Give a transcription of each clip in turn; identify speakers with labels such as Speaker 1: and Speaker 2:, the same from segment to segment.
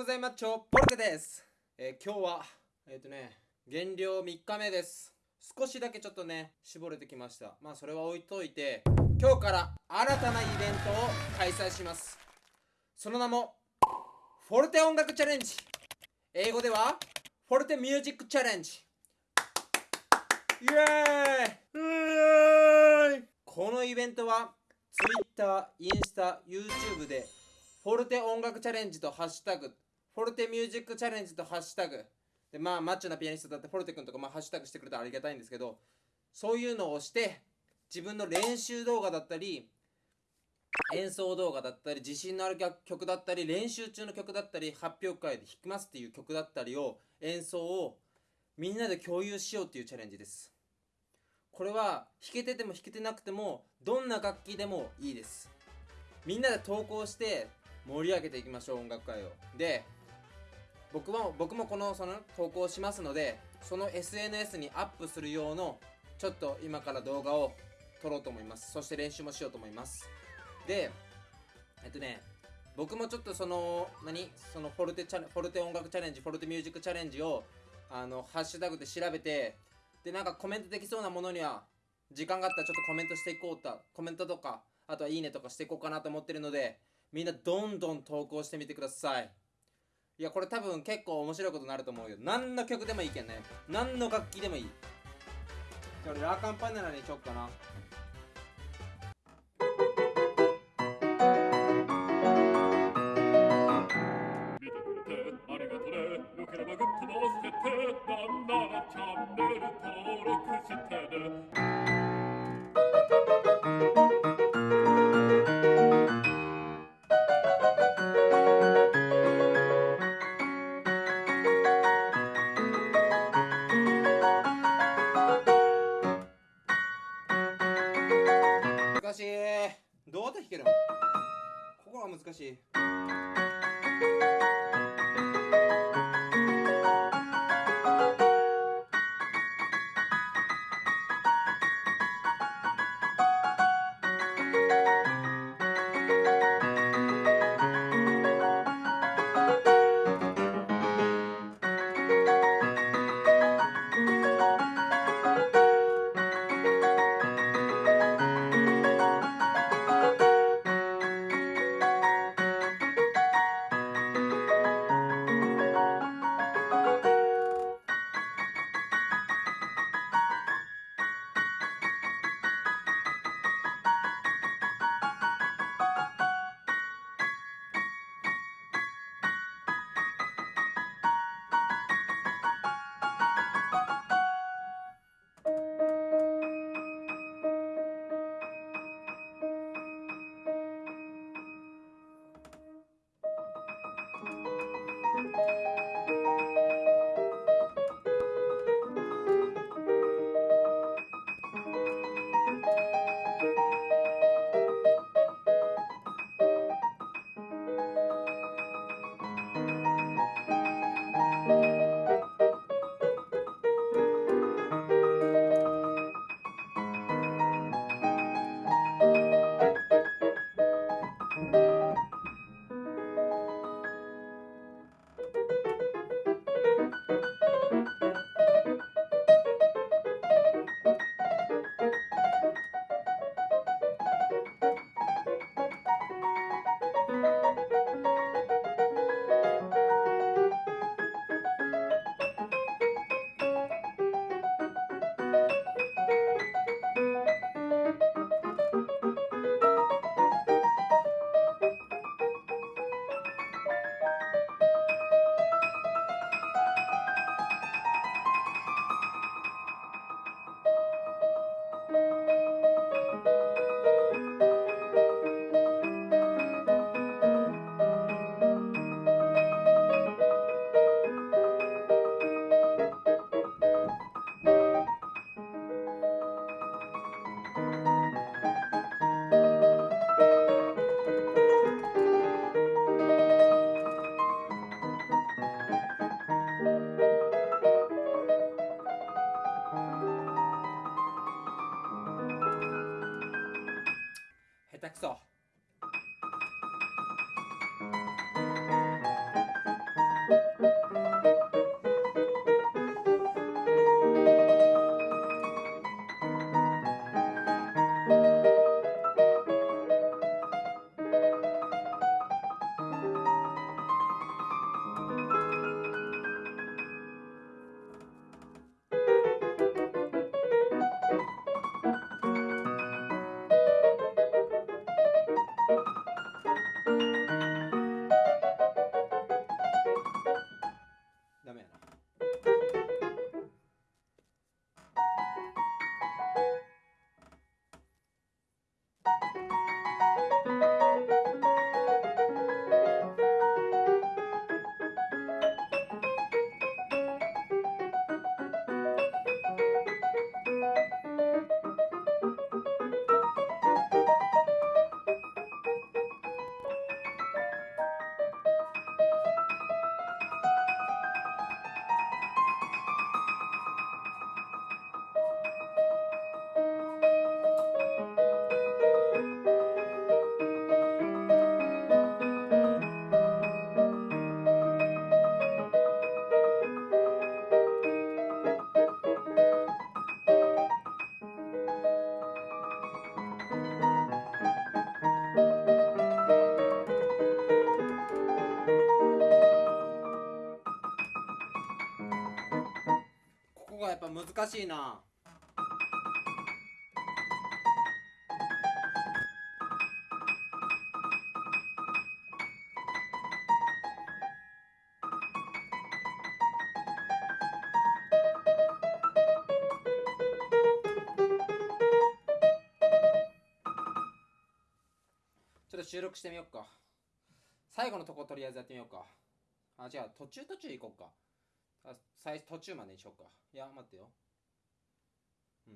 Speaker 1: ございます。チョポルテです。えー今日は、えっ、とね、減量3日目です。少しだけちょっとね、絞れてきました。まあ、それは置いといて、今日から新たなイベントを開催します。その名も、フォルテ音楽チャレンジ。英語では、フォルテミュージックチャレンジ。イエーイこのイベントは Twitter、インスタ、YouTube でフォルテ音楽チャレンジとハッシュタグフォルテミュージックチャレンジとハッシュタグ。でまあマッチョなピアニストだってフォルテ君とかまあハッシュタグしてくれたらありがたいんですけどそういうのをして自分の練習動画だったり演奏動画だったり自信のある曲だったり練習中の曲だったり発表会で弾きますっていう曲だったりを演奏をみんなで共有しようっていうチャレンジです。これは弾けてても弾けてなくてもどんな楽器でもいいです。みんなで投稿して盛り上げていきましょう音楽会を。で僕も僕もこのその投稿しますのでその SNS にアップする用のちょっと今から動画を撮ろうと思います。そして練習もしようと思います。でえっとね僕もちょっとその何？そのフォルテチャフォルテ音楽チャレンジフォルテミュージックチャレンジをあのハッシュタグで調べてでなんかコメントできそうなものには時間があったらちょっとコメントしていこうとコメントとかあとはいいねとかしていこうかなと思ってるのでみんなどんどん投稿してみてください。いやこれ多分結構面白いことになると思うよ。何の曲でもいいけんね。何の楽器でもいい。じゃあ俺ラ・カンパネラにしよっかな。
Speaker 2: ありがとね。よければグッドも押してなんならチャンネル登録
Speaker 1: 難しいなちょっと収録してみようか最後のとこ、とりあえずやってみようか。あ、じゃあ、途中途中行こうか。あ最途中までにしようか。いや、待ってよ。う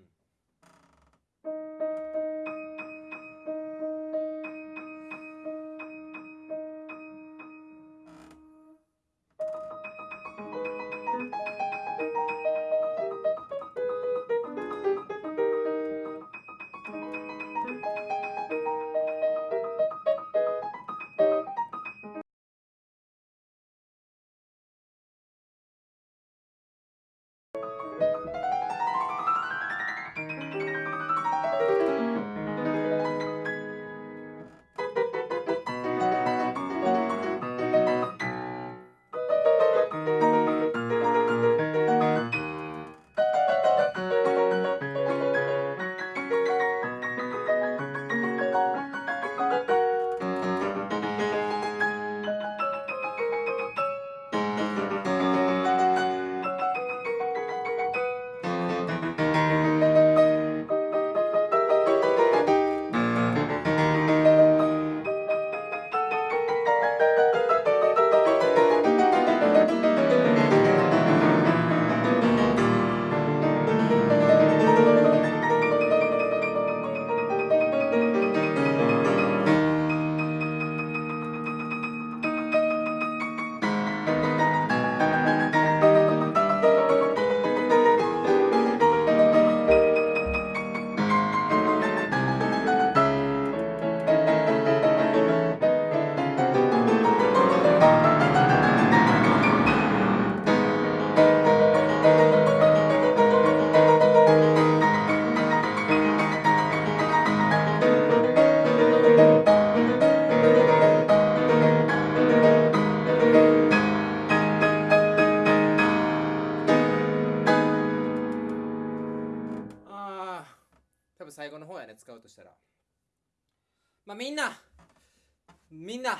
Speaker 1: みんな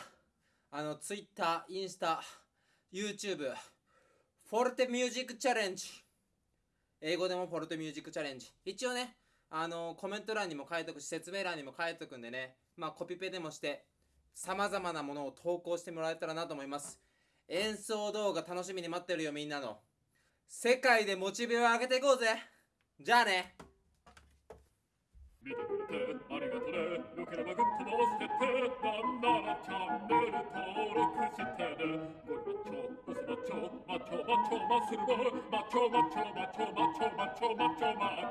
Speaker 1: あの Twitter インスタ YouTube フォルテミュージックチャレンジ英語でもフォルテミュージックチャレンジ一応ねあのコメント欄にも書いとくし説明欄にも書いとくんでねまあコピペでもしてさまざまなものを投稿してもらえたらなと思います。演奏動画楽しみに待ってるよみんなの。世界でモチベを上げていこうぜ。じゃあね。
Speaker 2: 見てくれてありがとねよければグッドも押してなんならチャンネル登録してねゴリマッチョウスマッチョマッチョマッチョマッスルボ